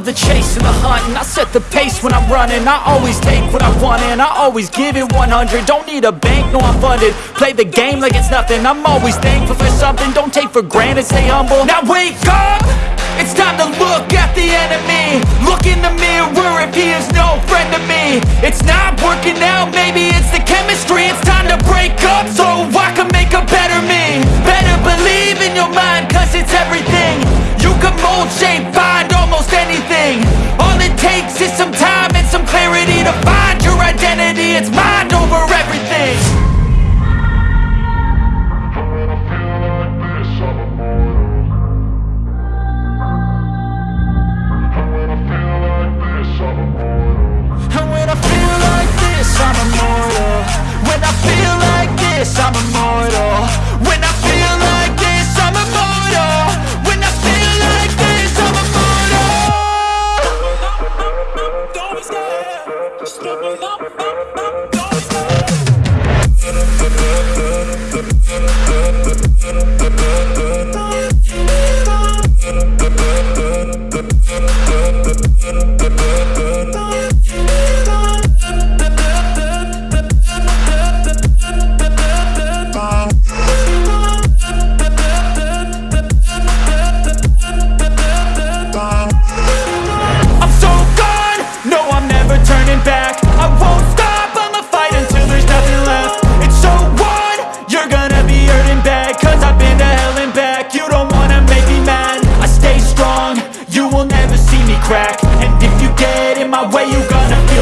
love the chase and the hunt And I set the pace when I'm running. I always take what I want and I always give it 100 Don't need a bank, no I'm funded. Play the game like it's nothing. I'm always thankful for something. Don't take for granted, stay humble. Now wake up! It's time to look at the enemy. Look in the mirror if he is no friend to me. It's not working out, maybe it's the chemistry. It's time to break up it's mind over everything How do I feel like this? I'm a monster. How do I feel like this? I'm a monster. And when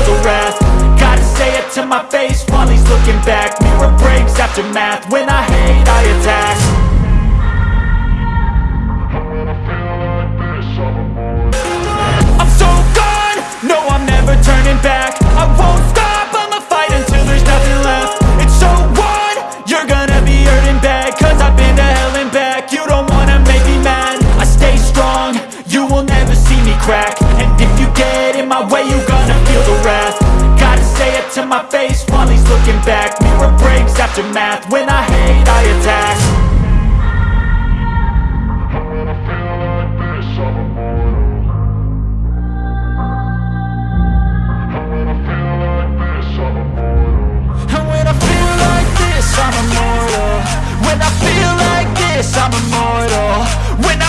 feel the wrath. Gotta say it to my face while he's looking back. Mirror breaks after math, when I hate I attack never see me crack. And if you get in my way, you gonna feel the wrath. Gotta say it to my face while he's looking back. Mirror breaks after math, when I hate, I attack. I'm immortal. When I feel like this, I'm immortal. When I